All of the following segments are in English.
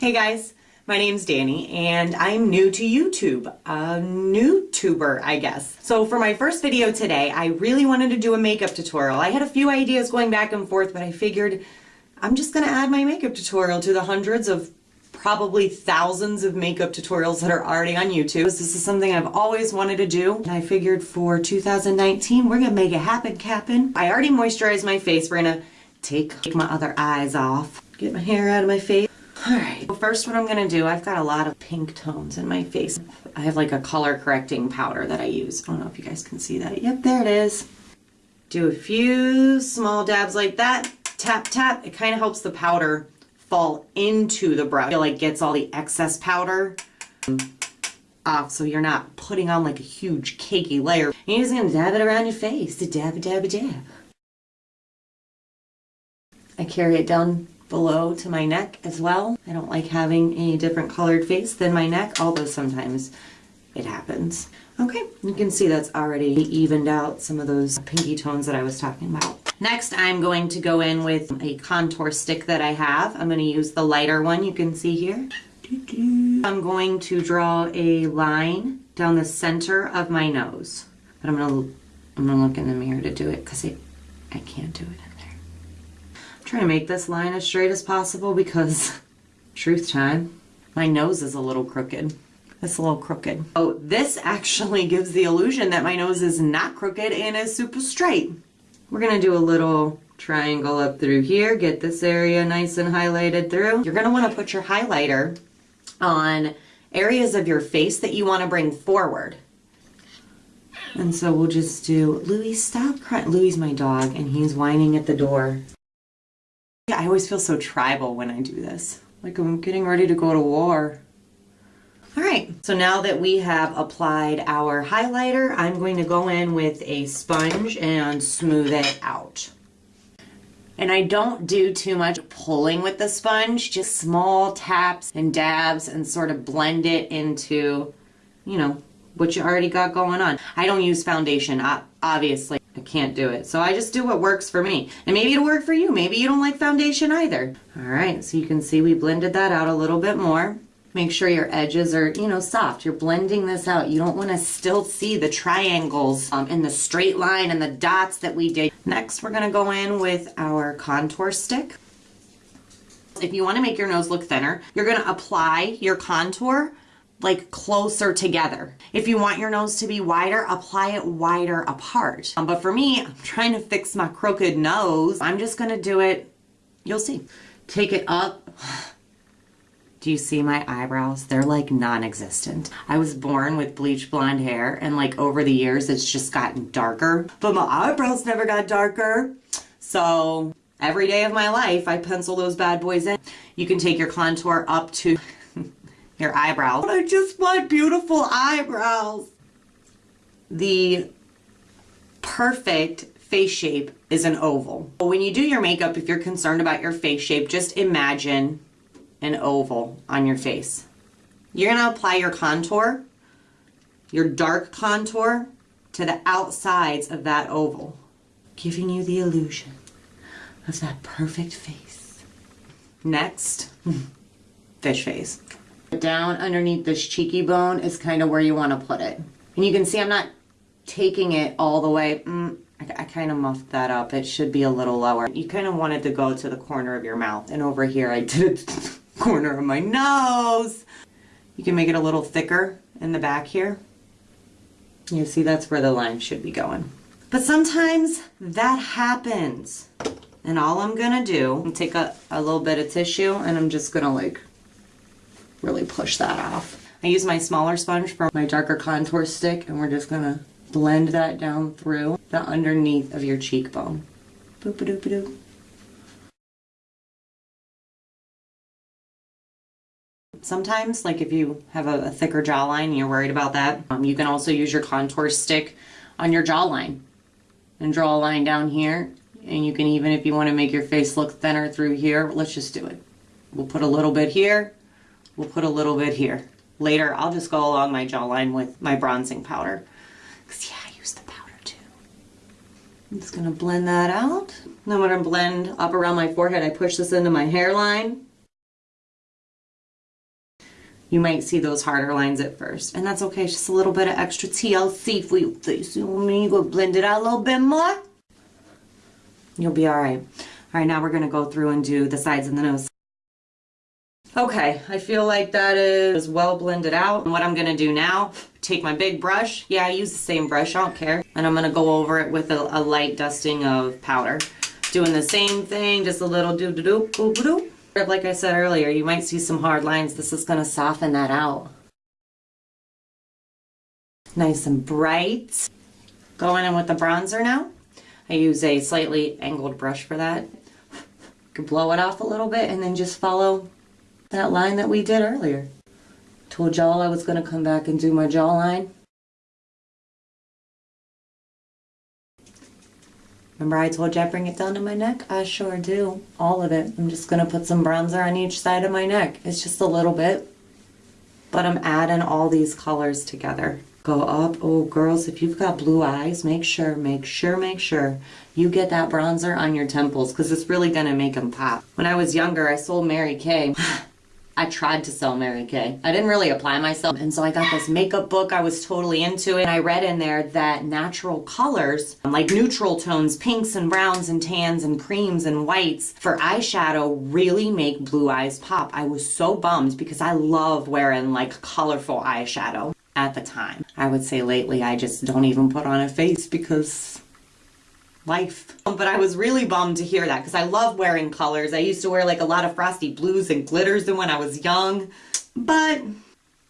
Hey guys, my name's Danny and I'm new to YouTube, a new tuber I guess. So for my first video today, I really wanted to do a makeup tutorial. I had a few ideas going back and forth, but I figured I'm just gonna add my makeup tutorial to the hundreds of probably thousands of makeup tutorials that are already on YouTube. This is something I've always wanted to do. And I figured for 2019, we're gonna make it happen, Cap'n. I already moisturized my face. We're gonna take my other eyes off, get my hair out of my face. Alright, well first what I'm going to do, I've got a lot of pink tones in my face. I have like a color correcting powder that I use. I don't know if you guys can see that. Yep, there it is. Do a few small dabs like that. Tap, tap. It kind of helps the powder fall into the brush. It like gets all the excess powder off so you're not putting on like a huge cakey layer. And you're just going to dab it around your face. To dab, dab, dab. I carry it down below to my neck as well. I don't like having a different colored face than my neck, although sometimes it happens. Okay, you can see that's already evened out some of those pinky tones that I was talking about. Next, I'm going to go in with a contour stick that I have. I'm going to use the lighter one you can see here. I'm going to draw a line down the center of my nose. But I'm going to, I'm going to look in the mirror to do it because I, I can't do it trying to make this line as straight as possible because truth time, my nose is a little crooked. It's a little crooked. Oh, this actually gives the illusion that my nose is not crooked and is super straight. We're gonna do a little triangle up through here, get this area nice and highlighted through. You're gonna wanna put your highlighter on areas of your face that you wanna bring forward. And so we'll just do, Louis, stop crying. Louis my dog and he's whining at the door. I always feel so tribal when I do this. Like I'm getting ready to go to war. All right, so now that we have applied our highlighter, I'm going to go in with a sponge and smooth it out. And I don't do too much pulling with the sponge, just small taps and dabs and sort of blend it into, you know, what you already got going on. I don't use foundation, obviously. I can't do it. So I just do what works for me. And maybe it'll work for you. Maybe you don't like foundation either. All right, so you can see we blended that out a little bit more. Make sure your edges are, you know, soft. You're blending this out. You don't want to still see the triangles um, and the straight line and the dots that we did. Next, we're going to go in with our contour stick. If you want to make your nose look thinner, you're going to apply your contour like closer together. If you want your nose to be wider, apply it wider apart. Um, but for me, I'm trying to fix my crooked nose. I'm just gonna do it, you'll see. Take it up. Do you see my eyebrows? They're like non-existent. I was born with bleach blonde hair and like over the years it's just gotten darker, but my eyebrows never got darker. So every day of my life I pencil those bad boys in. You can take your contour up to your eyebrows. I just want beautiful eyebrows. The perfect face shape is an oval. When you do your makeup, if you're concerned about your face shape, just imagine an oval on your face. You're gonna apply your contour, your dark contour, to the outsides of that oval, giving you the illusion of that perfect face. Next, fish face. Down underneath this cheeky bone is kind of where you want to put it. And you can see I'm not taking it all the way. Mm, I, I kind of muffed that up. It should be a little lower. You kind of wanted to go to the corner of your mouth. And over here I did corner of my nose. You can make it a little thicker in the back here. You see that's where the line should be going. But sometimes that happens. And all I'm gonna do, take a, a little bit of tissue and I'm just gonna like really push that off. I use my smaller sponge for my darker contour stick and we're just gonna blend that down through the underneath of your cheekbone. Boop -a doop -a doop. Sometimes, like if you have a, a thicker jawline and you're worried about that, um, you can also use your contour stick on your jawline and draw a line down here. And you can even, if you want to make your face look thinner through here, let's just do it. We'll put a little bit here We'll put a little bit here. Later, I'll just go along my jawline with my bronzing powder. Because, yeah, I use the powder too. I'm just going to blend that out. Then I'm going to blend up around my forehead. I push this into my hairline. you might see those harder lines at first. And that's okay, just a little bit of extra TLC for you. Please, you want me to blend it out a little bit more? You'll be all right. All right, now we're gonna go through and do the sides of the nose. Okay, I feel like that is well blended out. And what I'm gonna do now, take my big brush. Yeah, I use the same brush, I don't care. And I'm gonna go over it with a, a light dusting of powder. Doing the same thing, just a little doo doo doo doo doo. Like I said earlier, you might see some hard lines. This is gonna soften that out. Nice and bright. Going in with the bronzer now. I use a slightly angled brush for that. You can blow it off a little bit and then just follow that line that we did earlier. Told y'all I was gonna come back and do my jawline. Remember I told you I bring it down to my neck? I sure do. All of it. I'm just gonna put some bronzer on each side of my neck. It's just a little bit. But I'm adding all these colors together. Go up. Oh, girls, if you've got blue eyes, make sure, make sure, make sure you get that bronzer on your temples because it's really gonna make them pop. When I was younger, I sold Mary Kay. I tried to sell Mary Kay. I didn't really apply myself. And so I got this makeup book. I was totally into it. And I read in there that natural colors, like neutral tones, pinks and browns and tans and creams and whites for eyeshadow really make blue eyes pop. I was so bummed because I love wearing like colorful eyeshadow at the time. I would say lately I just don't even put on a face because life. Um, but I was really bummed to hear that because I love wearing colors. I used to wear like a lot of frosty blues and glitters when I was young, but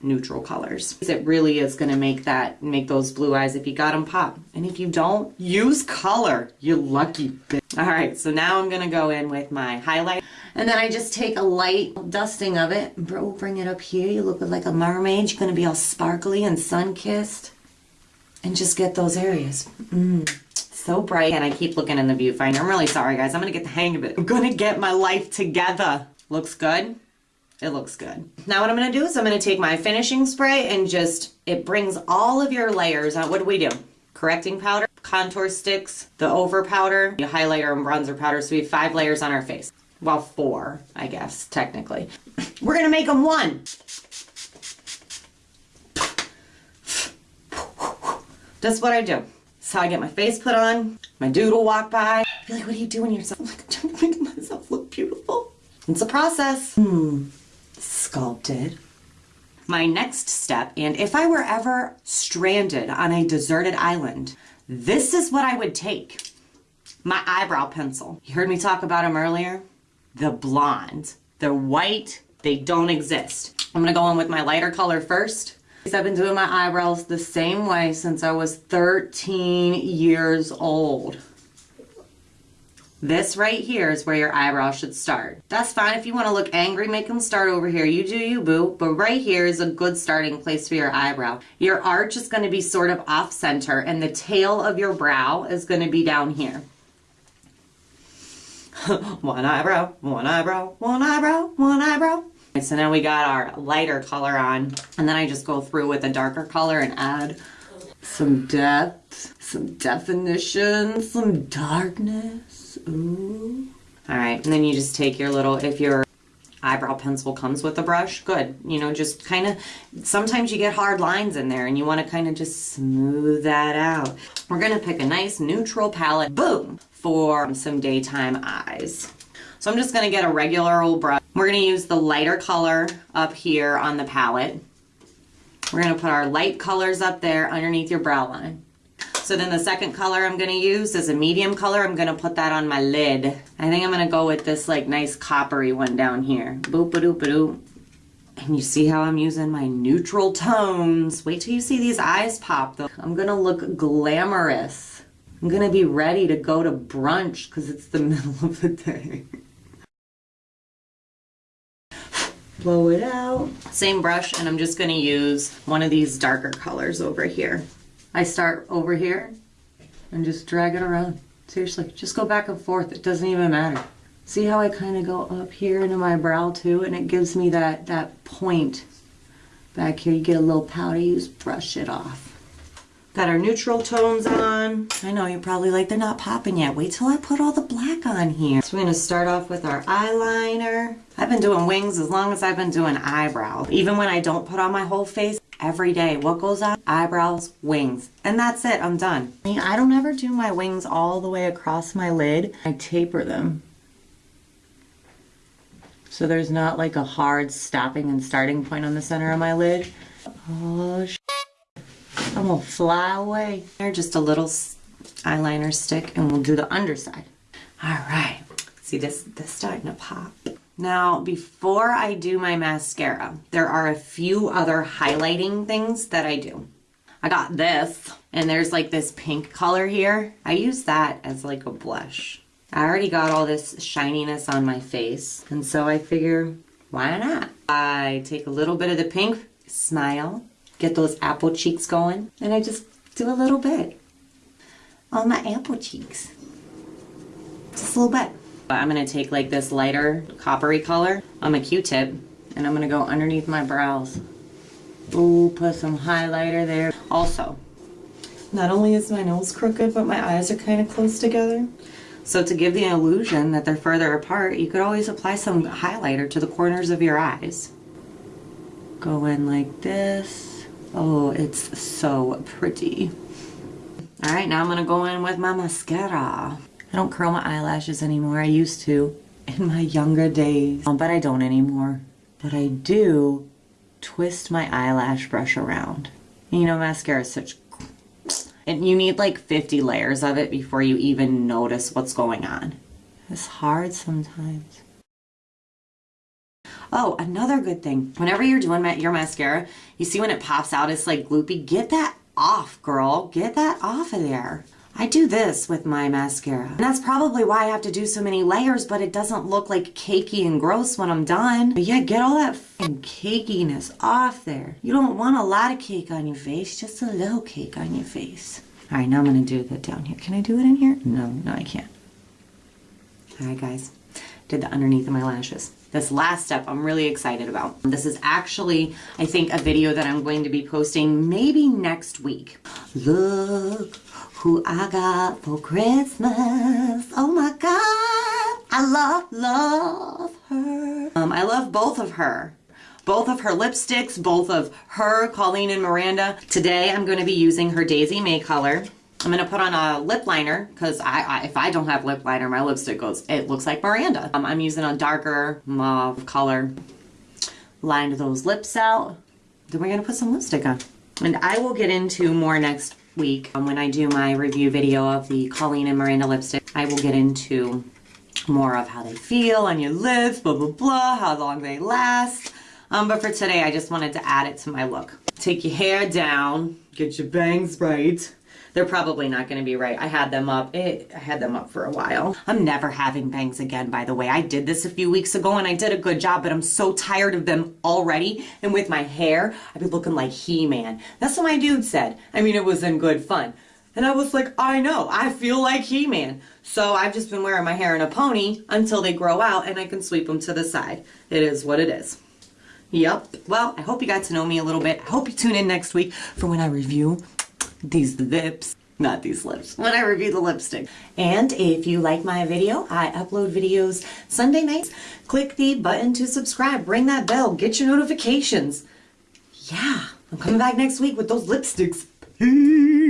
neutral colors. It really is going to make that, make those blue eyes if you got them pop. And if you don't, use color. You lucky bitch. All right, so now I'm going to go in with my highlight. And then I just take a light dusting of it. Bro, bring it up here. You look like a mermaid. You're going to be all sparkly and sun-kissed. And just get those areas. Mmm so bright and I keep looking in the viewfinder. I'm really sorry guys. I'm gonna get the hang of it. I'm gonna get my life together. Looks good? It looks good. Now what I'm gonna do is I'm gonna take my finishing spray and just, it brings all of your layers out. What do we do? Correcting powder, contour sticks, the over powder, the highlighter and bronzer powder. So we have five layers on our face. Well, four, I guess, technically. We're gonna make them one. That's what I do. How I get my face put on. My dude will walk by. Be like, what are you doing yourself? I'm like, I'm trying to make myself look beautiful. It's a process. Hmm. Sculpted. My next step, and if I were ever stranded on a deserted island, this is what I would take. My eyebrow pencil. You heard me talk about them earlier? The blonde. The white, they don't exist. I'm gonna go in with my lighter color first. I've been doing my eyebrows the same way since I was 13 years old. This right here is where your eyebrow should start. That's fine if you want to look angry, make them start over here. You do you, boo. But right here is a good starting place for your eyebrow. Your arch is going to be sort of off center and the tail of your brow is going to be down here. one eyebrow, one eyebrow, one eyebrow, one eyebrow. So now we got our lighter color on and then I just go through with a darker color and add some depth, some definition, some darkness. Ooh. All right, and then you just take your little, if your eyebrow pencil comes with a brush, good. You know, just kind of, sometimes you get hard lines in there and you want to kind of just smooth that out. We're going to pick a nice neutral palette, boom, for some daytime eyes. So I'm just going to get a regular old brush. We're going to use the lighter color up here on the palette. We're going to put our light colors up there underneath your brow line. So then the second color I'm going to use is a medium color. I'm going to put that on my lid. I think I'm going to go with this like nice coppery one down here. Boop a doop a doop. And you see how I'm using my neutral tones. Wait till you see these eyes pop though. I'm going to look glamorous. I'm going to be ready to go to brunch because it's the middle of the day. Blow it out. Same brush and I'm just going to use one of these darker colors over here. I start over here and just drag it around. Seriously, just go back and forth. It doesn't even matter. See how I kind of go up here into my brow too and it gives me that, that point back here. You get a little powder, you just brush it off. Got our neutral tones on. I know you're probably like, they're not popping yet. Wait till I put all the black on here. So we're gonna start off with our eyeliner. I've been doing wings as long as I've been doing eyebrows. Even when I don't put on my whole face, every day, what goes on? Eyebrows, wings. And that's it, I'm done. I don't ever do my wings all the way across my lid. I taper them. So there's not like a hard stopping and starting point on the center of my lid. Oh, gonna fly away. Here, just a little eyeliner stick and we'll do the underside. All right, see this, this starting to pop. Now, before I do my mascara, there are a few other highlighting things that I do. I got this, and there's like this pink color here. I use that as like a blush. I already got all this shininess on my face, and so I figure, why not? I take a little bit of the pink, smile, get those apple cheeks going, and I just do a little bit on my apple cheeks. Just a little bit. I'm gonna take like this lighter coppery color on my Q-tip, and I'm gonna go underneath my brows. Ooh, put some highlighter there. Also, not only is my nose crooked, but my eyes are kind of close together. So to give the illusion that they're further apart, you could always apply some highlighter to the corners of your eyes. Go in like this. Oh, it's so pretty. All right, now I'm gonna go in with my mascara. I don't curl my eyelashes anymore. I used to in my younger days, um, but I don't anymore. But I do twist my eyelash brush around. You know, mascara is such and you need like 50 layers of it before you even notice what's going on. It's hard sometimes. Oh, another good thing. Whenever you're doing ma- your mascara, you see when it pops out, it's like gloopy. Get that off, girl. Get that off of there. I do this with my mascara. And that's probably why I have to do so many layers, but it doesn't look like cakey and gross when I'm done. But yeah, get all that cakiness off there. You don't want a lot of cake on your face, just a little cake on your face. All right, now I'm gonna do that down here. Can I do it in here? No, no, I can't. All right, guys, did the underneath of my lashes. This last step I'm really excited about. This is actually, I think, a video that I'm going to be posting maybe next week. Look who I got for Christmas. Oh my God, I love, love her. Um, I love both of her. Both of her lipsticks, both of her, Colleen and Miranda. Today I'm going to be using her Daisy May color. I'm going to put on a lip liner because I, I, if I don't have lip liner, my lipstick goes, it looks like Miranda. Um, I'm using a darker mauve color. Lined those lips out. Then we're going to put some lipstick on. And I will get into more next week um, when I do my review video of the Colleen and Miranda lipstick. I will get into more of how they feel on your lips, blah, blah, blah, how long they last. Um, but for today, I just wanted to add it to my look. Take your hair down, get your bangs right. They're probably not going to be right. I had them up. It, I had them up for a while. I'm never having bangs again, by the way. I did this a few weeks ago and I did a good job, but I'm so tired of them already. And with my hair, I'd be looking like He-Man. That's what my dude said. I mean, it was in good fun. And I was like, I know, I feel like He-Man. So I've just been wearing my hair in a pony until they grow out and I can sweep them to the side. It is what it is. Yep. Well, I hope you got to know me a little bit. I hope you tune in next week for when I review these lips. Not these lips. When I review the lipstick. And if you like my video, I upload videos Sunday nights. Click the button to subscribe. Ring that bell. Get your notifications. Yeah. I'm coming back next week with those lipsticks. Peace.